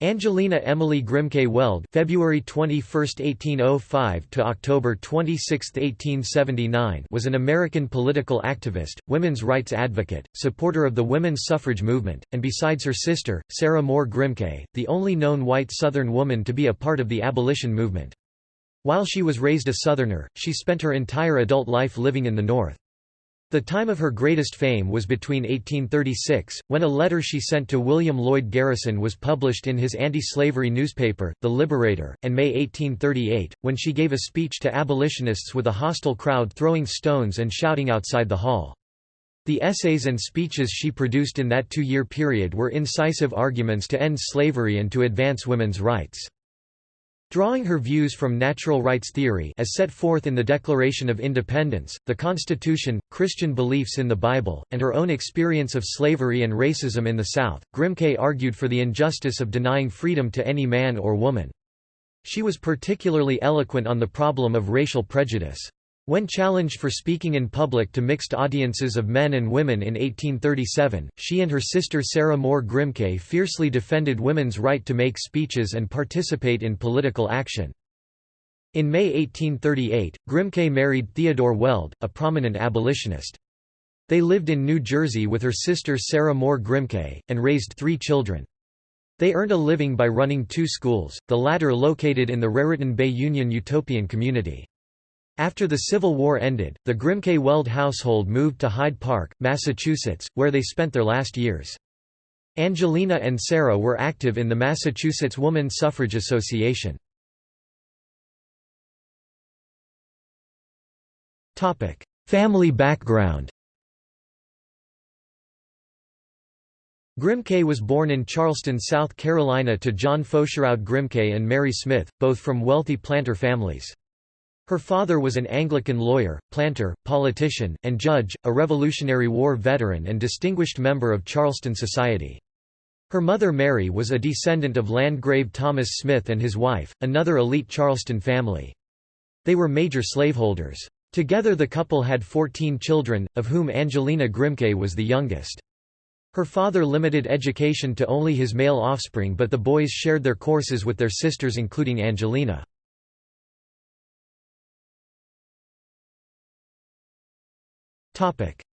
Angelina Emily Grimke Weld February 21, 1805 to October 26, 1879 was an American political activist, women's rights advocate, supporter of the women's suffrage movement, and besides her sister, Sarah Moore Grimke, the only known white Southern woman to be a part of the abolition movement. While she was raised a Southerner, she spent her entire adult life living in the North. The time of her greatest fame was between 1836, when a letter she sent to William Lloyd Garrison was published in his anti-slavery newspaper, The Liberator, and May 1838, when she gave a speech to abolitionists with a hostile crowd throwing stones and shouting outside the hall. The essays and speeches she produced in that two-year period were incisive arguments to end slavery and to advance women's rights. Drawing her views from natural rights theory as set forth in the Declaration of Independence, the Constitution, Christian beliefs in the Bible, and her own experience of slavery and racism in the South, Grimke argued for the injustice of denying freedom to any man or woman. She was particularly eloquent on the problem of racial prejudice. When challenged for speaking in public to mixed audiences of men and women in 1837, she and her sister Sarah Moore Grimke fiercely defended women's right to make speeches and participate in political action. In May 1838, Grimke married Theodore Weld, a prominent abolitionist. They lived in New Jersey with her sister Sarah Moore Grimke, and raised three children. They earned a living by running two schools, the latter located in the Raritan Bay Union Utopian community. After the Civil War ended, the Grimke Weld household moved to Hyde Park, Massachusetts, where they spent their last years. Angelina and Sarah were active in the Massachusetts Woman Suffrage Association. Family background Grimke was born in Charleston, South Carolina to John Faucheroud Grimke and Mary Smith, both from wealthy planter families. Her father was an Anglican lawyer, planter, politician, and judge, a Revolutionary War veteran and distinguished member of Charleston society. Her mother Mary was a descendant of Landgrave Thomas Smith and his wife, another elite Charleston family. They were major slaveholders. Together the couple had 14 children, of whom Angelina Grimke was the youngest. Her father limited education to only his male offspring but the boys shared their courses with their sisters including Angelina.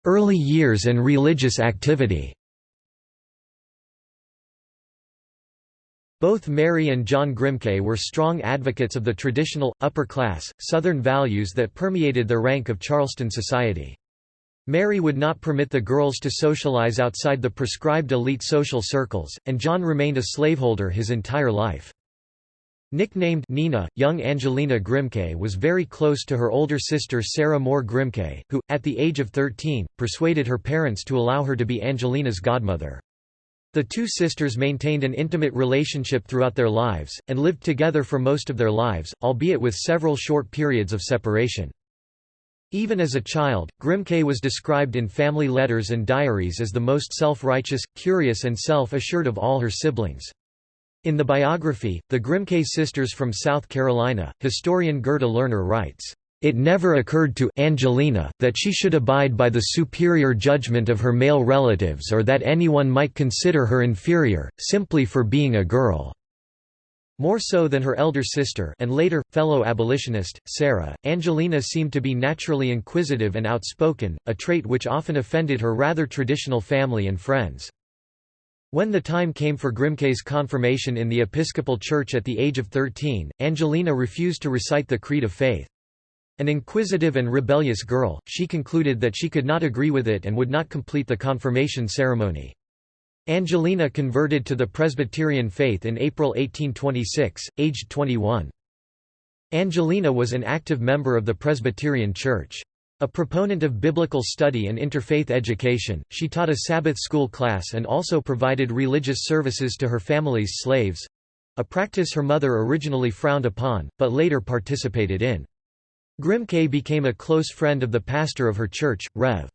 Early years and religious activity Both Mary and John Grimke were strong advocates of the traditional, upper-class, Southern values that permeated the rank of Charleston society. Mary would not permit the girls to socialize outside the prescribed elite social circles, and John remained a slaveholder his entire life. Nicknamed Nina, young Angelina Grimke was very close to her older sister Sarah Moore Grimke, who, at the age of 13, persuaded her parents to allow her to be Angelina's godmother. The two sisters maintained an intimate relationship throughout their lives, and lived together for most of their lives, albeit with several short periods of separation. Even as a child, Grimke was described in family letters and diaries as the most self-righteous, curious and self-assured of all her siblings. In the biography, The Grimke Sisters from South Carolina, historian Gerda Lerner writes, "...it never occurred to Angelina that she should abide by the superior judgment of her male relatives or that anyone might consider her inferior, simply for being a girl." More so than her elder sister and later, fellow abolitionist, Sarah, Angelina seemed to be naturally inquisitive and outspoken, a trait which often offended her rather traditional family and friends. When the time came for Grimke's confirmation in the Episcopal Church at the age of 13, Angelina refused to recite the Creed of Faith. An inquisitive and rebellious girl, she concluded that she could not agree with it and would not complete the confirmation ceremony. Angelina converted to the Presbyterian faith in April 1826, aged 21. Angelina was an active member of the Presbyterian Church. A proponent of biblical study and interfaith education, she taught a Sabbath school class and also provided religious services to her family's slaves—a practice her mother originally frowned upon, but later participated in. Grimke became a close friend of the pastor of her church, Rev.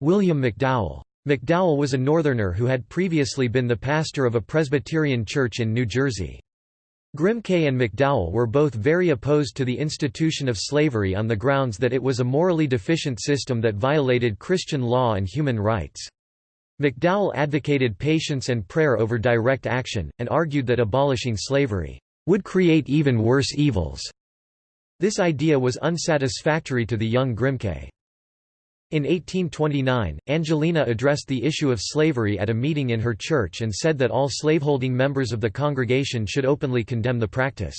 William McDowell. McDowell was a Northerner who had previously been the pastor of a Presbyterian church in New Jersey. Grimke and McDowell were both very opposed to the institution of slavery on the grounds that it was a morally deficient system that violated Christian law and human rights. McDowell advocated patience and prayer over direct action, and argued that abolishing slavery would create even worse evils. This idea was unsatisfactory to the young Grimke. In 1829, Angelina addressed the issue of slavery at a meeting in her church and said that all slaveholding members of the congregation should openly condemn the practice.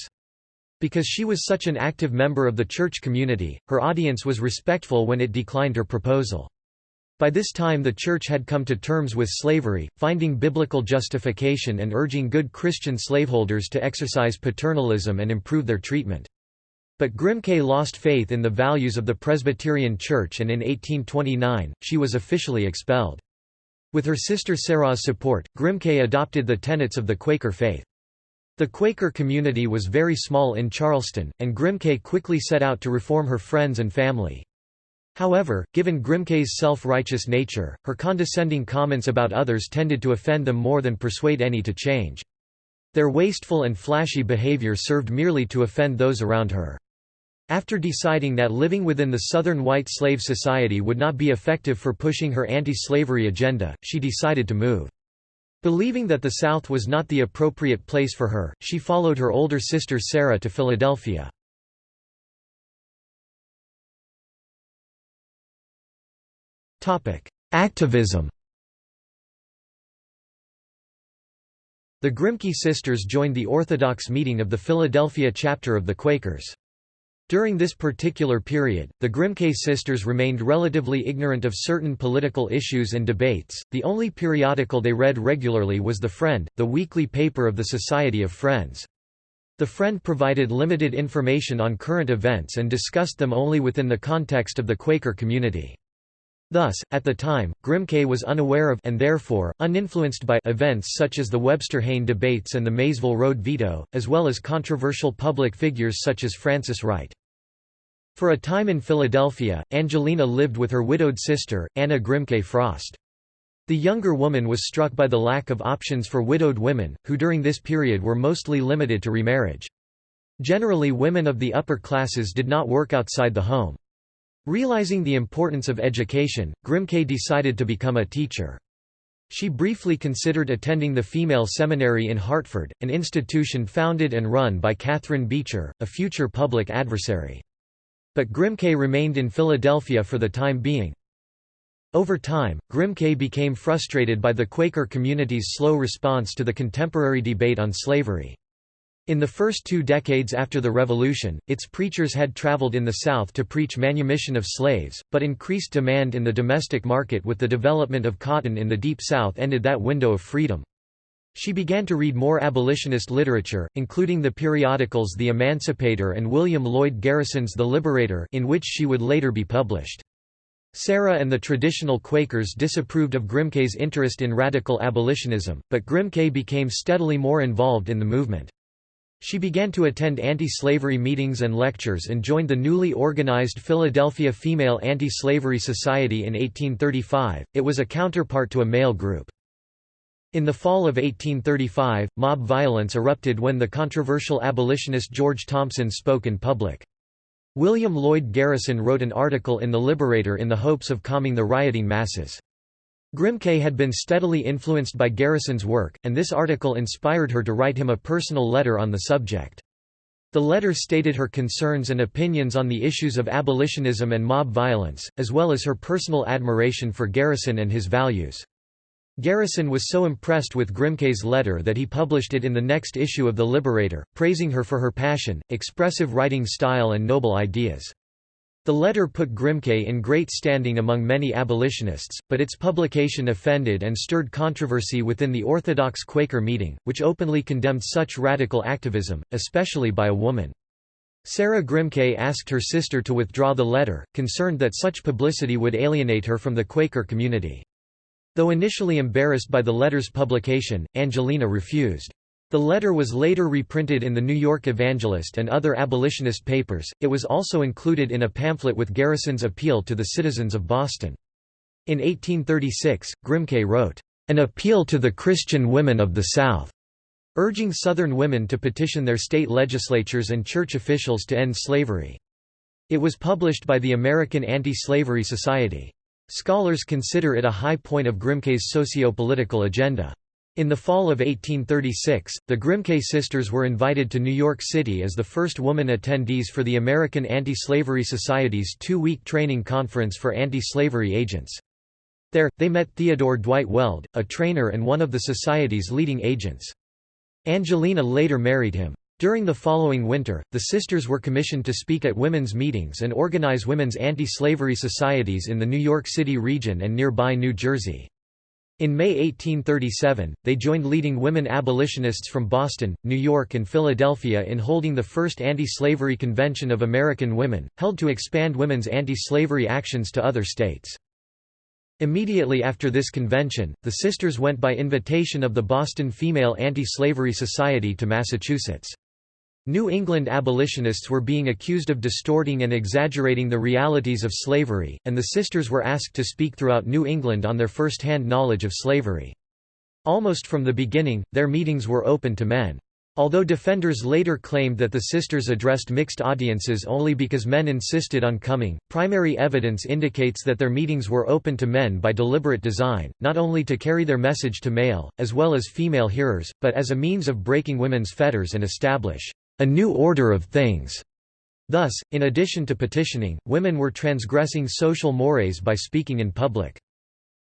Because she was such an active member of the church community, her audience was respectful when it declined her proposal. By this time the Church had come to terms with slavery, finding biblical justification and urging good Christian slaveholders to exercise paternalism and improve their treatment. But Grimke lost faith in the values of the Presbyterian Church and in 1829, she was officially expelled. With her sister Sarah's support, Grimke adopted the tenets of the Quaker faith. The Quaker community was very small in Charleston, and Grimke quickly set out to reform her friends and family. However, given Grimke's self-righteous nature, her condescending comments about others tended to offend them more than persuade any to change. Their wasteful and flashy behavior served merely to offend those around her. After deciding that living within the Southern White Slave Society would not be effective for pushing her anti-slavery agenda, she decided to move. Believing that the South was not the appropriate place for her, she followed her older sister Sarah to Philadelphia. Activism The Grimke sisters joined the Orthodox meeting of the Philadelphia chapter of the Quakers. During this particular period, the Grimke sisters remained relatively ignorant of certain political issues and debates. The only periodical they read regularly was The Friend, the weekly paper of the Society of Friends. The Friend provided limited information on current events and discussed them only within the context of the Quaker community. Thus, at the time, Grimke was unaware of and therefore, uninfluenced by events such as the Webster-Hayne debates and the Maysville Road veto, as well as controversial public figures such as Frances Wright. For a time in Philadelphia, Angelina lived with her widowed sister, Anna Grimke Frost. The younger woman was struck by the lack of options for widowed women, who during this period were mostly limited to remarriage. Generally women of the upper classes did not work outside the home. Realizing the importance of education, Grimke decided to become a teacher. She briefly considered attending the female seminary in Hartford, an institution founded and run by Catharine Beecher, a future public adversary. But Grimke remained in Philadelphia for the time being. Over time, Grimke became frustrated by the Quaker community's slow response to the contemporary debate on slavery. In the first two decades after the Revolution, its preachers had traveled in the South to preach manumission of slaves, but increased demand in the domestic market with the development of cotton in the Deep South ended that window of freedom. She began to read more abolitionist literature, including the periodicals The Emancipator and William Lloyd Garrison's The Liberator in which she would later be published. Sarah and the traditional Quakers disapproved of Grimke's interest in radical abolitionism, but Grimke became steadily more involved in the movement. She began to attend anti-slavery meetings and lectures and joined the newly organized Philadelphia Female Anti-Slavery Society in 1835, it was a counterpart to a male group. In the fall of 1835, mob violence erupted when the controversial abolitionist George Thompson spoke in public. William Lloyd Garrison wrote an article in The Liberator in the hopes of calming the rioting masses. Grimke had been steadily influenced by Garrison's work, and this article inspired her to write him a personal letter on the subject. The letter stated her concerns and opinions on the issues of abolitionism and mob violence, as well as her personal admiration for Garrison and his values. Garrison was so impressed with Grimke's letter that he published it in the next issue of The Liberator, praising her for her passion, expressive writing style and noble ideas. The letter put Grimke in great standing among many abolitionists, but its publication offended and stirred controversy within the Orthodox Quaker meeting, which openly condemned such radical activism, especially by a woman. Sarah Grimke asked her sister to withdraw the letter, concerned that such publicity would alienate her from the Quaker community. Though initially embarrassed by the letter's publication, Angelina refused. The letter was later reprinted in the New York Evangelist and other abolitionist papers. It was also included in a pamphlet with Garrison's appeal to the citizens of Boston. In 1836, Grimke wrote, An Appeal to the Christian Women of the South, urging Southern women to petition their state legislatures and church officials to end slavery. It was published by the American Anti-Slavery Society. Scholars consider it a high point of Grimké's socio-political agenda. In the fall of 1836, the Grimké sisters were invited to New York City as the first woman attendees for the American Anti-Slavery Society's two-week training conference for anti-slavery agents. There, they met Theodore Dwight Weld, a trainer and one of the society's leading agents. Angelina later married him. During the following winter, the sisters were commissioned to speak at women's meetings and organize women's anti-slavery societies in the New York City region and nearby New Jersey. In May 1837, they joined leading women abolitionists from Boston, New York and Philadelphia in holding the first anti-slavery convention of American women, held to expand women's anti-slavery actions to other states. Immediately after this convention, the sisters went by invitation of the Boston Female Anti-Slavery Society to Massachusetts. New England abolitionists were being accused of distorting and exaggerating the realities of slavery, and the sisters were asked to speak throughout New England on their first-hand knowledge of slavery. Almost from the beginning, their meetings were open to men. Although defenders later claimed that the sisters addressed mixed audiences only because men insisted on coming, primary evidence indicates that their meetings were open to men by deliberate design, not only to carry their message to male, as well as female hearers, but as a means of breaking women's fetters and establish a new order of things. Thus, in addition to petitioning, women were transgressing social mores by speaking in public.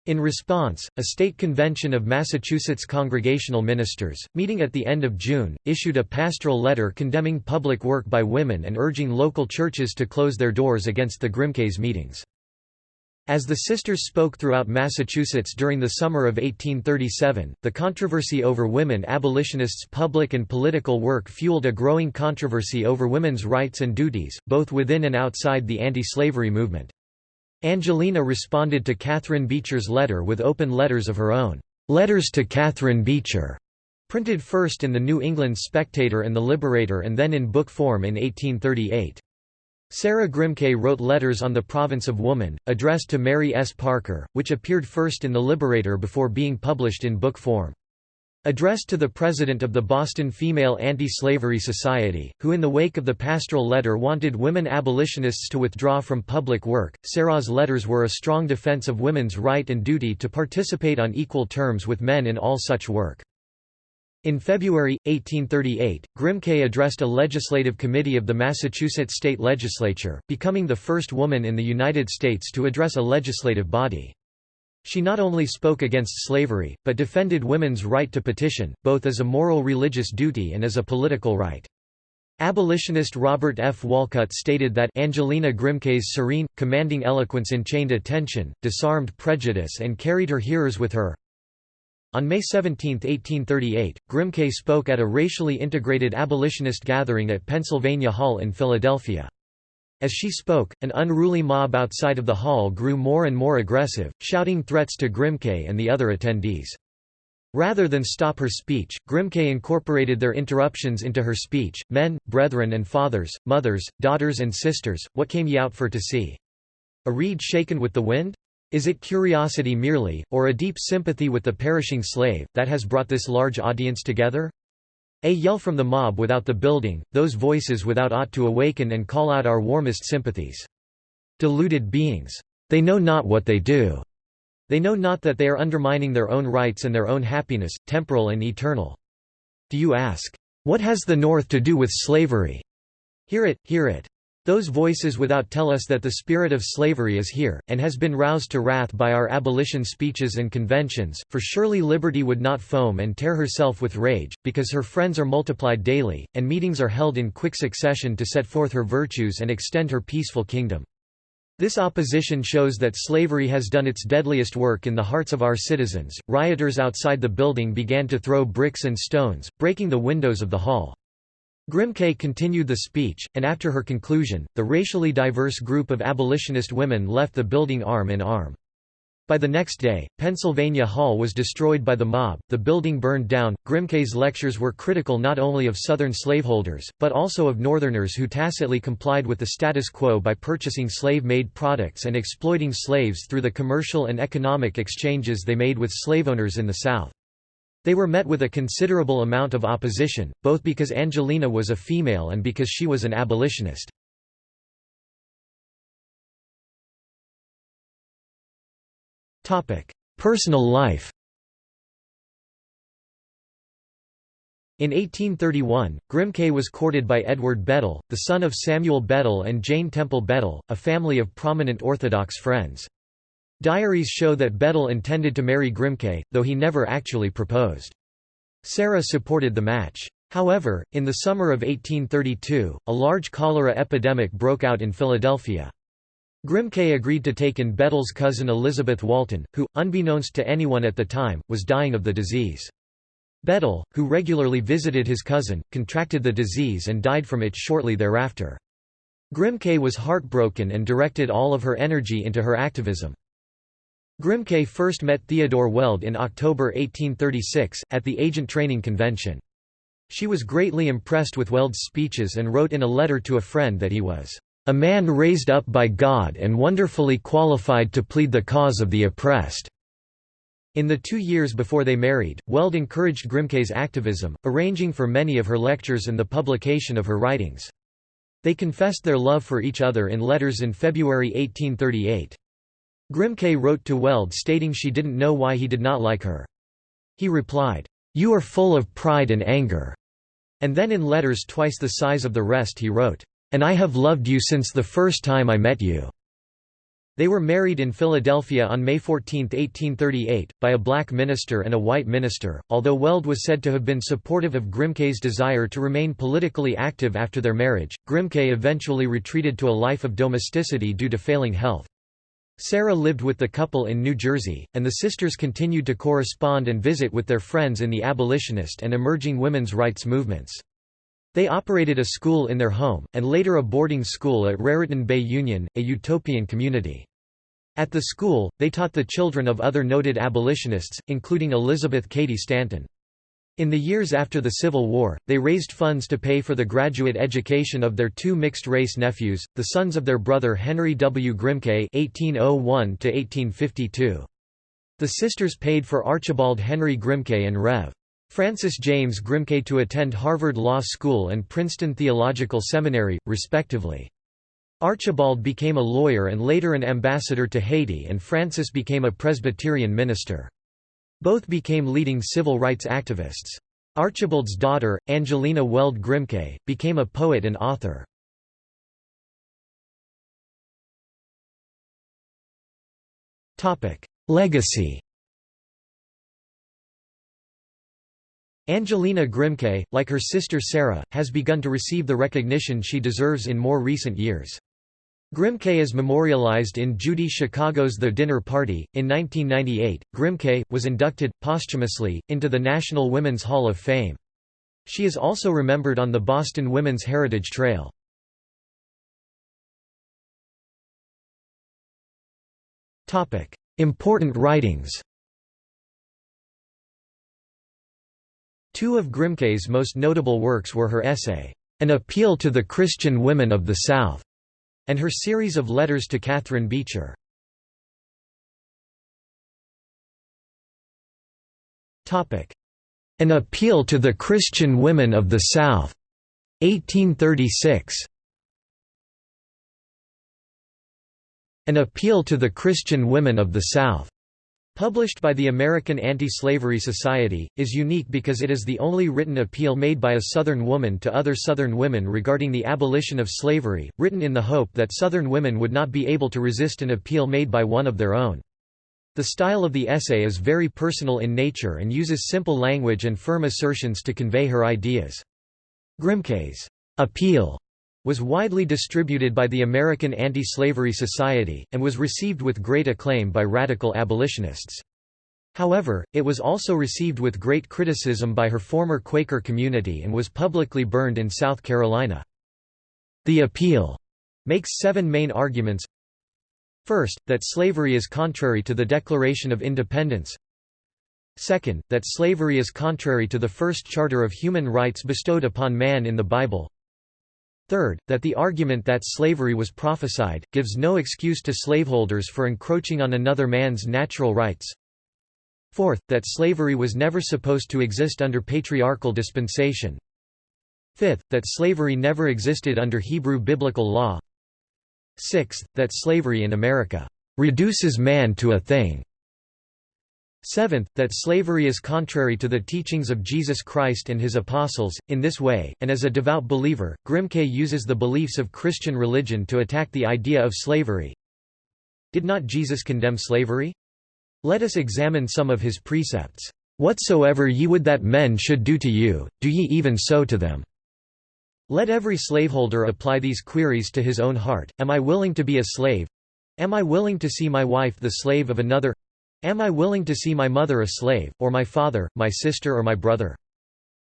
In response, a state convention of Massachusetts Congregational Ministers, meeting at the end of June, issued a pastoral letter condemning public work by women and urging local churches to close their doors against the Grimkes meetings. As the sisters spoke throughout Massachusetts during the summer of 1837, the controversy over women abolitionists' public and political work fueled a growing controversy over women's rights and duties, both within and outside the anti-slavery movement. Angelina responded to Catharine Beecher's letter with open letters of her own, "'Letters to Catharine Beecher' printed first in the New England Spectator and the Liberator and then in book form in 1838. Sarah Grimke wrote Letters on the Province of Woman, addressed to Mary S. Parker, which appeared first in The Liberator before being published in book form. Addressed to the president of the Boston Female Anti-Slavery Society, who in the wake of the pastoral letter wanted women abolitionists to withdraw from public work, Sarah's letters were a strong defense of women's right and duty to participate on equal terms with men in all such work. In February, 1838, Grimke addressed a legislative committee of the Massachusetts state legislature, becoming the first woman in the United States to address a legislative body. She not only spoke against slavery, but defended women's right to petition, both as a moral religious duty and as a political right. Abolitionist Robert F. Walcott stated that Angelina Grimke's serene, commanding eloquence enchained attention, disarmed prejudice and carried her hearers with her. On May 17, 1838, Grimke spoke at a racially integrated abolitionist gathering at Pennsylvania Hall in Philadelphia. As she spoke, an unruly mob outside of the hall grew more and more aggressive, shouting threats to Grimke and the other attendees. Rather than stop her speech, Grimke incorporated their interruptions into her speech, Men, brethren and fathers, mothers, daughters and sisters, what came ye out for to see? A reed shaken with the wind? Is it curiosity merely, or a deep sympathy with the perishing slave, that has brought this large audience together? A yell from the mob without the building, those voices without ought to awaken and call out our warmest sympathies. Deluded beings. They know not what they do. They know not that they are undermining their own rights and their own happiness, temporal and eternal. Do you ask, What has the North to do with slavery? Hear it, hear it. Those voices without tell us that the spirit of slavery is here, and has been roused to wrath by our abolition speeches and conventions, for surely liberty would not foam and tear herself with rage, because her friends are multiplied daily, and meetings are held in quick succession to set forth her virtues and extend her peaceful kingdom. This opposition shows that slavery has done its deadliest work in the hearts of our citizens. Rioters outside the building began to throw bricks and stones, breaking the windows of the hall. Grimke continued the speech, and after her conclusion, the racially diverse group of abolitionist women left the building arm in arm. By the next day, Pennsylvania Hall was destroyed by the mob, the building burned down. Grimke's lectures were critical not only of Southern slaveholders, but also of Northerners who tacitly complied with the status quo by purchasing slave-made products and exploiting slaves through the commercial and economic exchanges they made with slaveowners in the South. They were met with a considerable amount of opposition, both because Angelina was a female and because she was an abolitionist. Personal life In 1831, Grimke was courted by Edward Bedell, the son of Samuel Bedell and Jane Temple Bedell, a family of prominent Orthodox friends. Diaries show that Bedell intended to marry Grimke, though he never actually proposed. Sarah supported the match. However, in the summer of 1832, a large cholera epidemic broke out in Philadelphia. Grimke agreed to take in Bedell's cousin Elizabeth Walton, who, unbeknownst to anyone at the time, was dying of the disease. Bedell, who regularly visited his cousin, contracted the disease and died from it shortly thereafter. Grimke was heartbroken and directed all of her energy into her activism. Grimke first met Theodore Weld in October 1836, at the Agent Training Convention. She was greatly impressed with Weld's speeches and wrote in a letter to a friend that he was, "...a man raised up by God and wonderfully qualified to plead the cause of the oppressed." In the two years before they married, Weld encouraged Grimke's activism, arranging for many of her lectures and the publication of her writings. They confessed their love for each other in letters in February 1838. Grimke wrote to Weld stating she didn't know why he did not like her. He replied, "'You are full of pride and anger'", and then in letters twice the size of the rest he wrote, "'And I have loved you since the first time I met you'". They were married in Philadelphia on May 14, 1838, by a black minister and a white minister. Although Weld was said to have been supportive of Grimke's desire to remain politically active after their marriage, Grimke eventually retreated to a life of domesticity due to failing health. Sarah lived with the couple in New Jersey, and the sisters continued to correspond and visit with their friends in the abolitionist and emerging women's rights movements. They operated a school in their home, and later a boarding school at Raritan Bay Union, a utopian community. At the school, they taught the children of other noted abolitionists, including Elizabeth Cady Stanton. In the years after the Civil War, they raised funds to pay for the graduate education of their two mixed-race nephews, the sons of their brother Henry W. Grimke (1801–1852). The sisters paid for Archibald Henry Grimke and Rev. Francis James Grimke to attend Harvard Law School and Princeton Theological Seminary, respectively. Archibald became a lawyer and later an ambassador to Haiti and Francis became a Presbyterian minister. Both became leading civil rights activists. Archibald's daughter, Angelina Weld Grimke, became a poet and author. Legacy Angelina Grimke, like her sister Sarah, has begun to receive the recognition she deserves in more recent years. Grimke is memorialized in Judy Chicago's The Dinner Party. In 1998, Grimke was inducted, posthumously, into the National Women's Hall of Fame. She is also remembered on the Boston Women's Heritage Trail. Important writings Two of Grimke's most notable works were her essay, An Appeal to the Christian Women of the South, and her series of letters to Catharine Beecher. An Appeal to the Christian Women of the South, 1836. An Appeal to the Christian Women of the South, Published by the American Anti-Slavery Society, is unique because it is the only written appeal made by a Southern woman to other Southern women regarding the abolition of slavery, written in the hope that Southern women would not be able to resist an appeal made by one of their own. The style of the essay is very personal in nature and uses simple language and firm assertions to convey her ideas. Grimke's appeal was widely distributed by the American Anti-Slavery Society, and was received with great acclaim by radical abolitionists. However, it was also received with great criticism by her former Quaker community and was publicly burned in South Carolina. The appeal makes seven main arguments. First, that slavery is contrary to the Declaration of Independence. Second, that slavery is contrary to the first charter of human rights bestowed upon man in the Bible. Third, that the argument that slavery was prophesied, gives no excuse to slaveholders for encroaching on another man's natural rights. Fourth, that slavery was never supposed to exist under patriarchal dispensation. Fifth, that slavery never existed under Hebrew biblical law. Sixth, that slavery in America reduces man to a thing, Seventh, that slavery is contrary to the teachings of Jesus Christ and his apostles. In this way, and as a devout believer, Grimke uses the beliefs of Christian religion to attack the idea of slavery. Did not Jesus condemn slavery? Let us examine some of his precepts. Whatsoever ye would that men should do to you, do ye even so to them. Let every slaveholder apply these queries to his own heart, Am I willing to be a slave? Am I willing to see my wife the slave of another? Am I willing to see my mother a slave, or my father, my sister or my brother?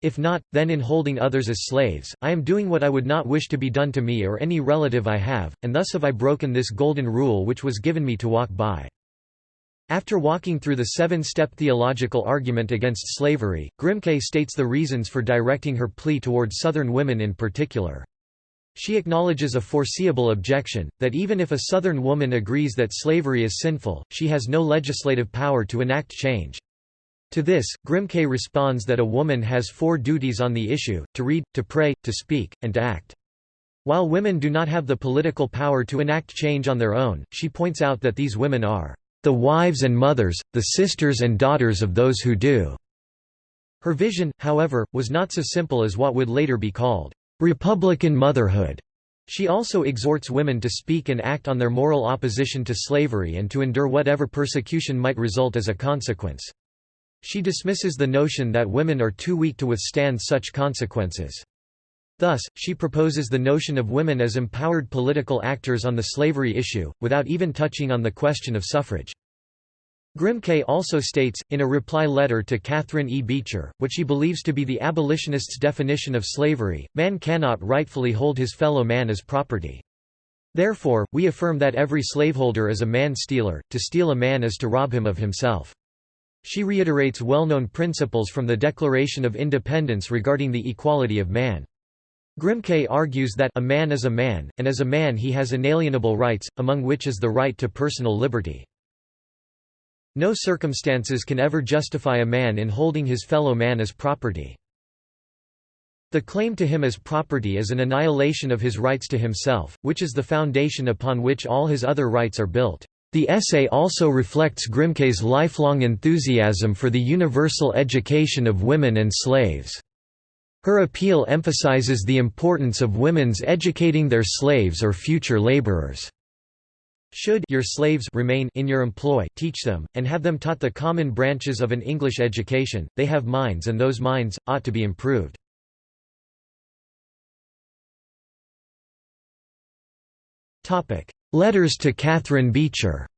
If not, then in holding others as slaves, I am doing what I would not wish to be done to me or any relative I have, and thus have I broken this golden rule which was given me to walk by. After walking through the seven-step theological argument against slavery, Grimke states the reasons for directing her plea toward Southern women in particular. She acknowledges a foreseeable objection, that even if a Southern woman agrees that slavery is sinful, she has no legislative power to enact change. To this, Grimke responds that a woman has four duties on the issue, to read, to pray, to speak, and to act. While women do not have the political power to enact change on their own, she points out that these women are the wives and mothers, the sisters and daughters of those who do. Her vision, however, was not so simple as what would later be called Republican motherhood. She also exhorts women to speak and act on their moral opposition to slavery and to endure whatever persecution might result as a consequence. She dismisses the notion that women are too weak to withstand such consequences. Thus, she proposes the notion of women as empowered political actors on the slavery issue, without even touching on the question of suffrage. Grimke also states, in a reply letter to Catharine E. Beecher, what she believes to be the abolitionists' definition of slavery, man cannot rightfully hold his fellow man as property. Therefore, we affirm that every slaveholder is a man-stealer, to steal a man is to rob him of himself. She reiterates well-known principles from the Declaration of Independence regarding the equality of man. Grimke argues that a man is a man, and as a man he has inalienable rights, among which is the right to personal liberty. No circumstances can ever justify a man in holding his fellow man as property. The claim to him as property is an annihilation of his rights to himself, which is the foundation upon which all his other rights are built. The essay also reflects Grimke's lifelong enthusiasm for the universal education of women and slaves. Her appeal emphasizes the importance of women's educating their slaves or future laborers. Should your slaves remain in your employ teach them, and have them taught the common branches of an English education, they have minds and those minds, ought to be improved. Letters to Catharine Beecher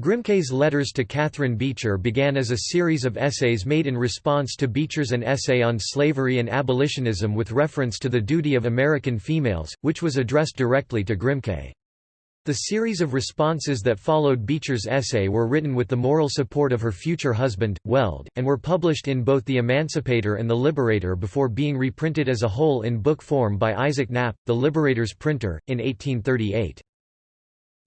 Grimke's letters to Catharine Beecher began as a series of essays made in response to Beecher's An Essay on Slavery and Abolitionism with reference to the duty of American females, which was addressed directly to Grimke. The series of responses that followed Beecher's essay were written with the moral support of her future husband, Weld, and were published in both The Emancipator and The Liberator before being reprinted as a whole in book form by Isaac Knapp, the Liberator's printer, in 1838.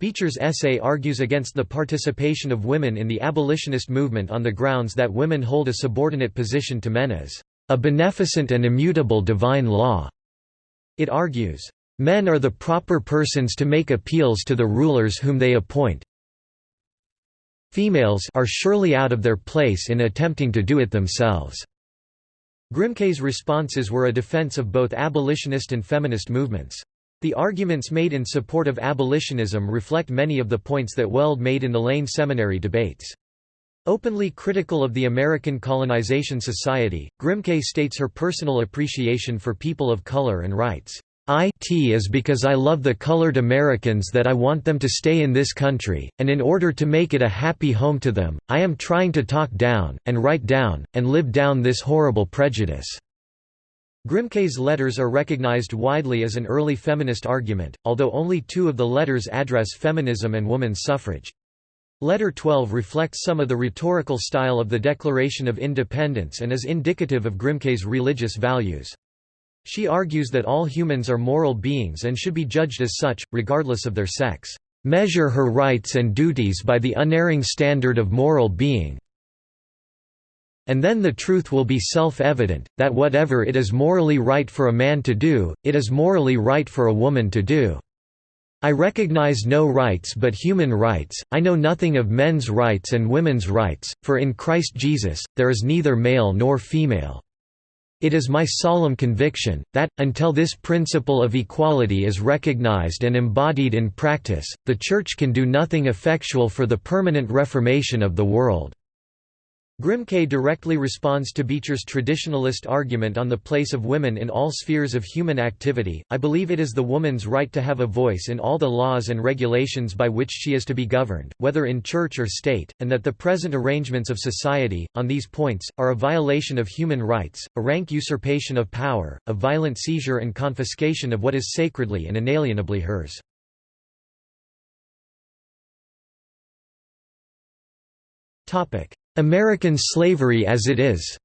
Beecher's essay argues against the participation of women in the abolitionist movement on the grounds that women hold a subordinate position to men as a beneficent and immutable divine law. It argues, men are the proper persons to make appeals to the rulers whom they appoint. Females are surely out of their place in attempting to do it themselves. Grimke's responses were a defense of both abolitionist and feminist movements. The arguments made in support of abolitionism reflect many of the points that Weld made in the Lane Seminary debates. Openly critical of the American Colonization Society, Grimke states her personal appreciation for people of color and writes, "It is because I love the colored Americans that I want them to stay in this country, and in order to make it a happy home to them, I am trying to talk down, and write down, and live down this horrible prejudice." Grimke's letters are recognized widely as an early feminist argument, although only two of the letters address feminism and women's suffrage. Letter 12 reflects some of the rhetorical style of the Declaration of Independence and is indicative of Grimke's religious values. She argues that all humans are moral beings and should be judged as such, regardless of their sex. Measure her rights and duties by the unerring standard of moral being, and then the truth will be self-evident, that whatever it is morally right for a man to do, it is morally right for a woman to do." I recognize no rights but human rights, I know nothing of men's rights and women's rights, for in Christ Jesus, there is neither male nor female. It is my solemn conviction, that, until this principle of equality is recognized and embodied in practice, the Church can do nothing effectual for the permanent reformation of the world. Grimke directly responds to Beecher's traditionalist argument on the place of women in all spheres of human activity. I believe it is the woman's right to have a voice in all the laws and regulations by which she is to be governed, whether in church or state, and that the present arrangements of society, on these points, are a violation of human rights, a rank usurpation of power, a violent seizure and confiscation of what is sacredly and inalienably hers. Topic. American slavery as it is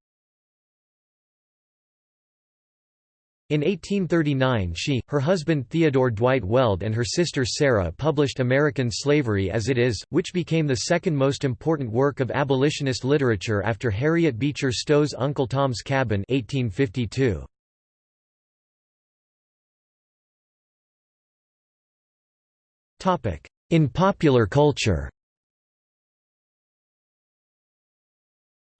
In 1839 she, her husband Theodore Dwight Weld and her sister Sarah published American Slavery as It Is, which became the second most important work of abolitionist literature after Harriet Beecher Stowe's Uncle Tom's Cabin 1852. In popular culture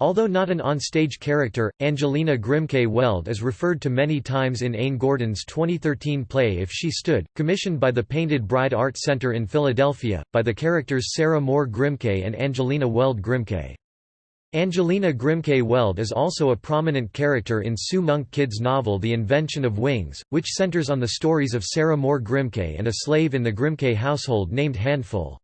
Although not an on-stage character, Angelina Grimke Weld is referred to many times in Ain Gordon's 2013 play If She Stood, commissioned by the Painted Bride Art Center in Philadelphia, by the characters Sarah Moore Grimke and Angelina Weld Grimke. Angelina Grimke Weld is also a prominent character in Sue Monk Kidd's novel The Invention of Wings, which centers on the stories of Sarah Moore Grimke and a slave in the Grimke household named Handful.